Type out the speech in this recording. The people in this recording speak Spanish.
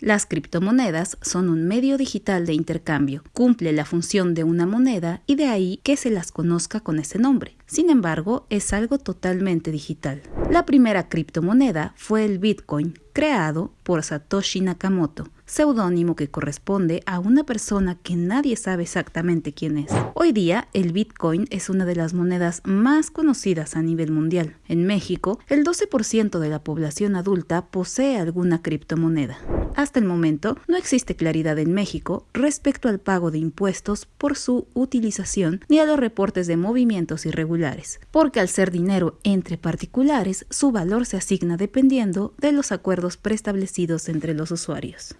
Las criptomonedas son un medio digital de intercambio, cumple la función de una moneda y de ahí que se las conozca con ese nombre. Sin embargo, es algo totalmente digital. La primera criptomoneda fue el Bitcoin, creado por Satoshi Nakamoto, seudónimo que corresponde a una persona que nadie sabe exactamente quién es. Hoy día, el Bitcoin es una de las monedas más conocidas a nivel mundial. En México, el 12% de la población adulta posee alguna criptomoneda. Hasta el momento, no existe claridad en México respecto al pago de impuestos por su utilización ni a los reportes de movimientos irregulares, porque al ser dinero entre particulares, su valor se asigna dependiendo de los acuerdos preestablecidos entre los usuarios.